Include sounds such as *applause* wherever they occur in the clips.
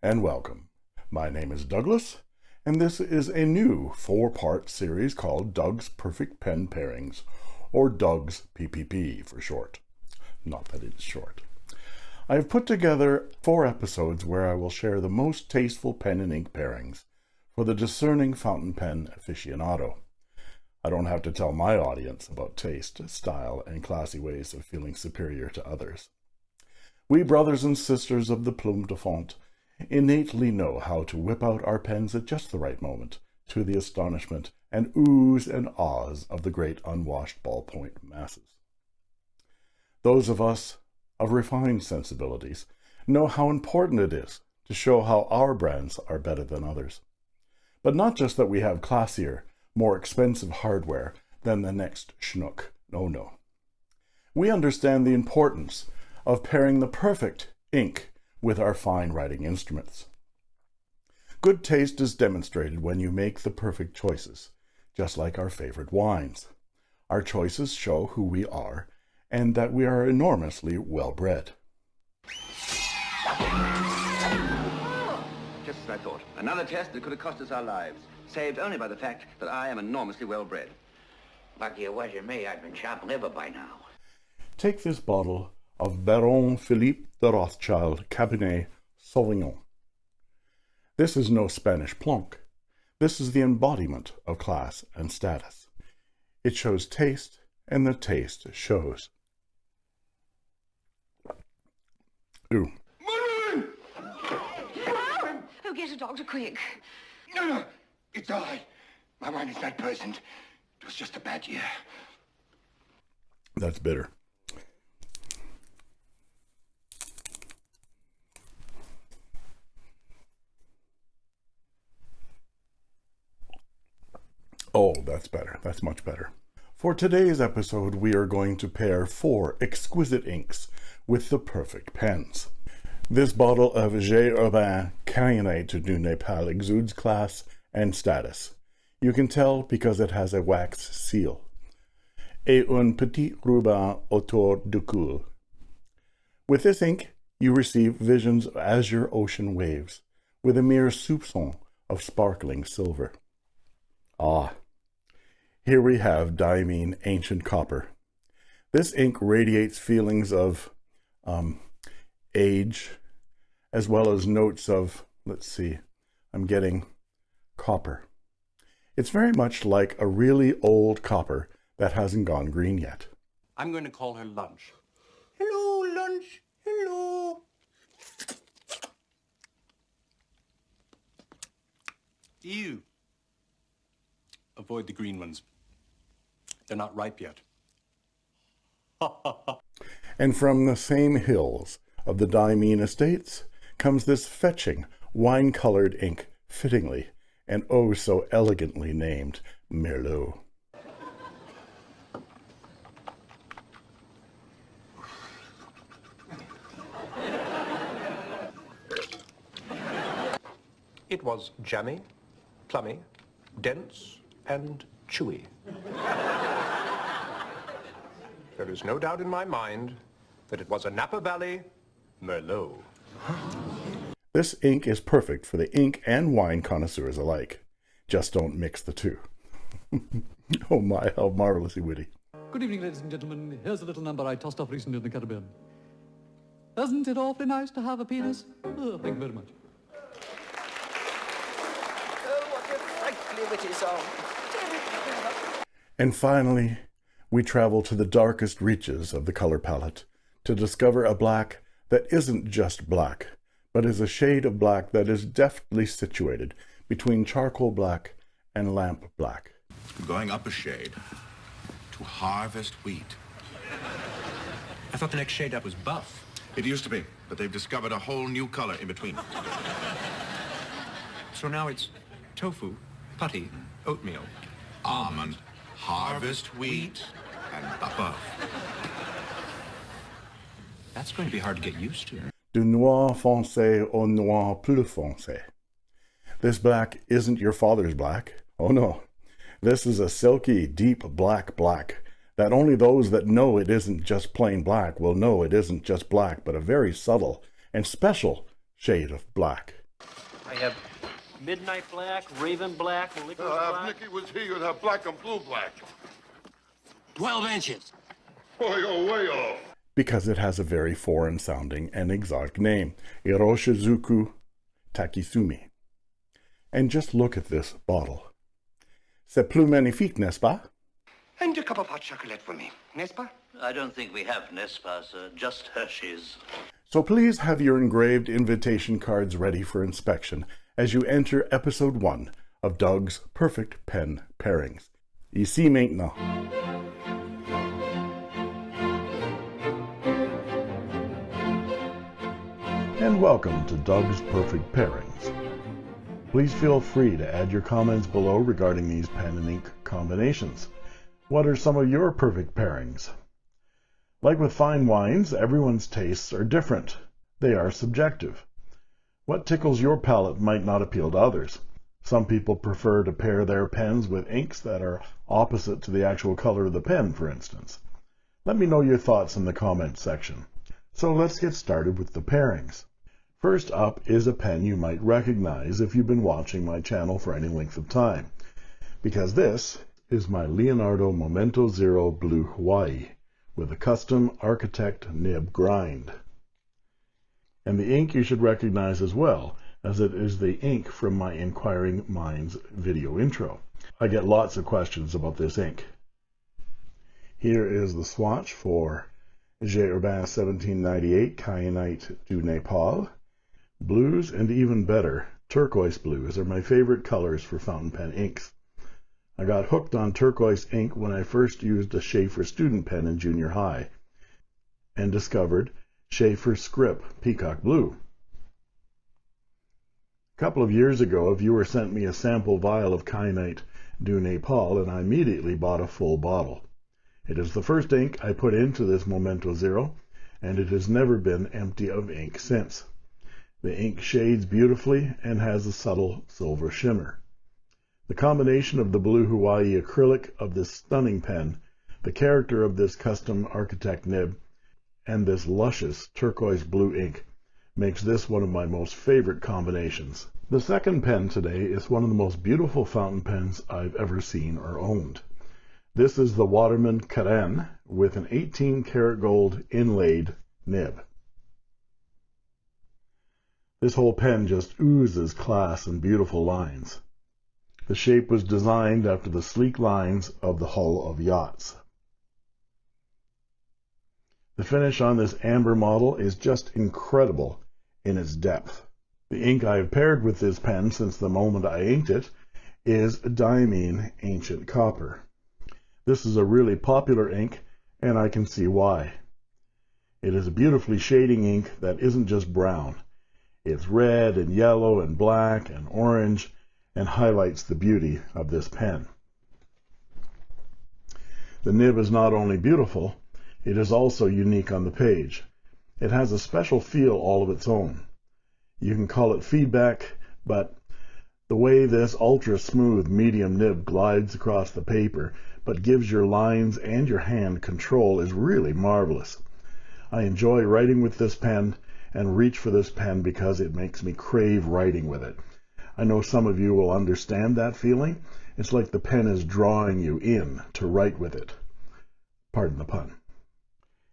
and welcome. My name is Douglas, and this is a new four-part series called Doug's Perfect Pen Pairings, or Doug's PPP for short. Not that it's short. I have put together four episodes where I will share the most tasteful pen and ink pairings for the discerning fountain pen aficionado. I don't have to tell my audience about taste, style, and classy ways of feeling superior to others. We brothers and sisters of the plume de fond innately know how to whip out our pens at just the right moment, to the astonishment and oohs and ahs of the great unwashed ballpoint masses. Those of us of refined sensibilities know how important it is to show how our brands are better than others. But not just that we have classier, more expensive hardware than the next schnook. No, no. We understand the importance of pairing the perfect ink with our fine writing instruments. Good taste is demonstrated when you make the perfect choices, just like our favorite wines. Our choices show who we are and that we are enormously well bred. Just as I thought. Another test that could have cost us our lives. Saved only by the fact that I am enormously well bred. Lucky it wasn't me. I'd been chopped liver by now. Take this bottle of Baron Philippe de Rothschild Cabernet Sauvignon. This is no Spanish plonk. This is the embodiment of class and status. It shows taste, and the taste shows. Ooh. Marilyn! Oh, get a doctor quick. No, no, it's I. My mind is not poisoned. It was just a bad year. That's bitter. Oh, that's better. That's much better. For today's episode, we are going to pair four exquisite inks with the perfect pens. This bottle of J. Herbin Kyanite du Nepal exudes class and status. You can tell because it has a wax seal. Et un petit ruban autour du cou. With this ink, you receive visions of azure ocean waves, with a mere soupçon of sparkling silver. Ah, here we have diamine ancient copper. This ink radiates feelings of um, age, as well as notes of, let's see, I'm getting copper. It's very much like a really old copper that hasn't gone green yet. I'm going to call her Lunch. Hello, lunch. Hello. Ew. Avoid the green ones. They're not ripe yet. *laughs* And from the same hills of the Diamine estates comes this fetching, wine-colored ink, fittingly, and oh so elegantly named Merlot. It was jammy, plummy, dense, and chewy. There is no doubt in my mind that it was a Napa Valley Merlot. This ink is perfect for the ink and wine connoisseurs alike. Just don't mix the two. *laughs* oh my, how marvelously witty. Good evening, ladies and gentlemen. Here's a little number I tossed off recently in the Caribbean. Isn't it awfully nice to have a penis? Oh, thank you very much. Oh, what a frightfully witty song. And finally, we travel to the darkest reaches of the color palette to discover a black that isn't just black, but is a shade of black that is deftly situated between charcoal black and lamp black. Going up a shade to harvest wheat. I thought the next shade up was buff. It used to be, but they've discovered a whole new color in between. So now it's tofu, putty, oatmeal. Almond, harvest wheat, and buff. That's going to be hard to get used to. Du noir foncé au noir plus foncé. This black isn't your father's black. Oh no. This is a silky, deep black black that only those that know it isn't just plain black will know it isn't just black, but a very subtle and special shade of black. I have midnight black, raven black, licorice Uh, black. if Nicky was here, you'd have black and blue black. 12 inches. Oh, you're way off. because it has a very foreign sounding and exotic name, Iroshizuku Takesumi. And just look at this bottle. C'est plus magnifique, n'est-ce pas? And a cup of hot chocolate for me, n'est-ce pas? I don't think we have Nespa, sir. Just Hershey's. So please have your engraved invitation cards ready for inspection as you enter episode 1 of Doug's Perfect Pen Pairings. Ici maintenant. And welcome to Doug's Perfect Pairings. Please feel free to add your comments below regarding these pen and ink combinations. What are some of your perfect pairings? Like with fine wines, everyone's tastes are different. They are subjective. What tickles your palate might not appeal to others. Some people prefer to pair their pens with inks that are opposite to the actual color of the pen, for instance. Let me know your thoughts in the comments section. So let's get started with the pairings. First up is a pen you might recognize if you've been watching my channel for any length of time, because this is my Leonardo Momento Zero Blue Hawaii with a custom Architect nib grind. And the ink you should recognize as well, as it is the ink from my Inquiring Minds video intro. I get lots of questions about this ink. Here is the swatch for J. Herbin 1798 Kyanite du Nepal. Blues and even better, turquoise blues are my favorite colors for fountain pen inks. I got hooked on turquoise ink when I first used a Sheaffer student pen in junior high and discovered Sheaffer Script Peacock Blue. A couple of years ago, a viewer sent me a sample vial of Kyanite du Nepal and I immediately bought a full bottle. It is the first ink I put into this Momento Zero and it has never been empty of ink since. The ink shades beautifully and has a subtle silver shimmer. The combination of the blue Hawaii acrylic of this stunning pen, the character of this custom architect nib, and this luscious turquoise blue ink makes this one of my most favorite combinations. The second pen today is one of the most beautiful fountain pens I've ever seen or owned. This is the Waterman Carène with an 18 karat gold inlaid nib. This whole pen just oozes class and beautiful lines. The shape was designed after the sleek lines of the hull of yachts. The finish on this amber model is just incredible in its depth. The ink I have paired with this pen since the moment I inked it is Diamine Ancient Copper. This is a really popular ink, and I can see why. It is a beautifully shading ink that isn't just brown. It's red and yellow and black and orange and highlights the beauty of this pen. The nib is not only beautiful, it is also unique on the page. It has a special feel all of its own. You can call it feedback, but the way this ultra smooth medium nib glides across the paper but gives your lines and your hand control is really marvelous. I enjoy writing with this pen and reach for this pen because it makes me crave writing with it. I know some of you will understand that feeling. It's like the pen is drawing you in to write with it. Pardon the pun.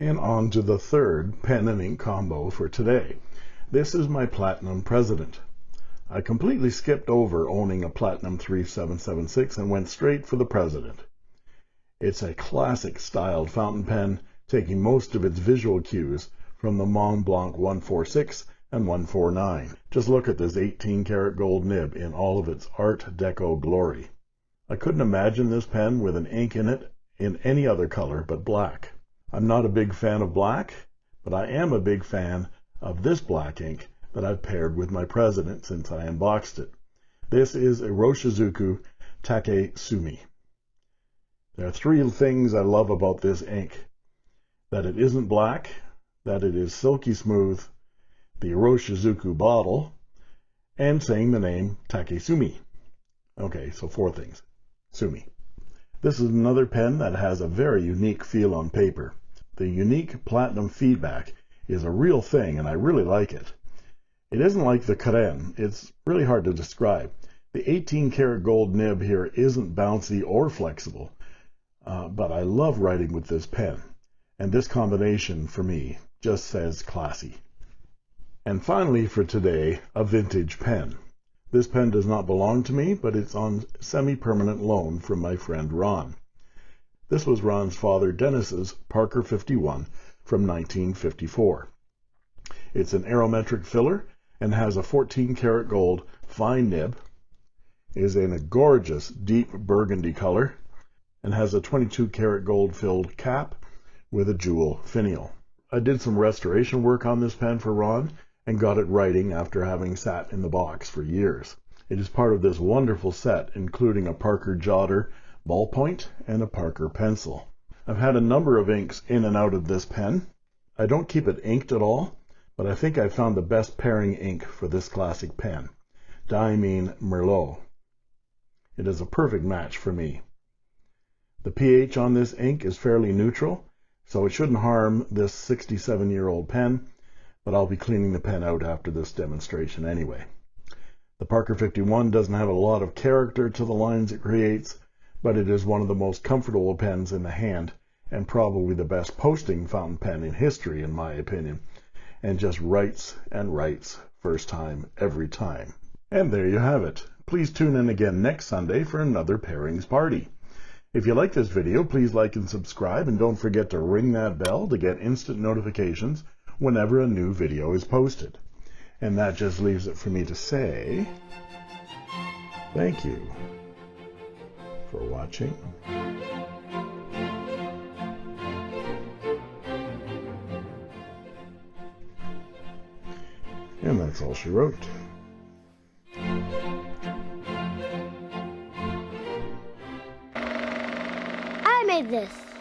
And on to the third pen and ink combo for today. This is my Platinum President. I completely skipped over owning a Platinum 3776 and went straight for the President. It's a classic styled fountain pen, taking most of its visual cues from the Mont Blanc 146 and 149. Just look at this 18 karat gold nib in all of its Art Deco glory. I couldn't imagine this pen with an ink in it in any other color but black. I'm not a big fan of black, but I am a big fan of this black ink that I've paired with my President since I unboxed it. This is Iroshizuku Take Sumi. There are three things I love about this ink. That it isn't black, that it is silky smooth, the Iroshizuku bottle, and saying the name Takesumi. Okay, so four things. Sumi. This is another pen that has a very unique feel on paper. The unique platinum feedback is a real thing and I really like it. It isn't like the Carène. It's really hard to describe. The 18 karat gold nib here isn't bouncy or flexible, uh, but I love writing with this pen. And this combination, for me, just says classy. And finally for today, a vintage pen. This pen does not belong to me, but it's on semi-permanent loan from my friend Ron. This was Ron's father Dennis's Parker 51 from 1954. It's an aerometric filler and has a 14 karat gold fine nib, is in a gorgeous deep burgundy color, and has a 22 karat gold filled cap with a jewel finial. I did some restoration work on this pen for Ron and got it writing after having sat in the box for years. It is part of this wonderful set, including a Parker Jotter ballpoint and a Parker pencil. I've had a number of inks in and out of this pen. I don't keep it inked at all, but I think I've found the best pairing ink for this classic pen, Diamine Merlot. It is a perfect match for me. The pH on this ink is fairly neutral, so it shouldn't harm this 67-year-old pen, but I'll be cleaning the pen out after this demonstration anyway. The Parker 51 doesn't have a lot of character to the lines it creates, but it is one of the most comfortable pens in the hand and probably the best posting fountain pen in history in my opinion and just writes and writes first time every time. And there you have it. Please tune in again next Sunday for another pairings party. If you like this video, please like and subscribe and don't forget to ring that bell to get instant notifications whenever a new video is posted. And that just leaves it for me to say thank you for watching. And that's all she wrote. this.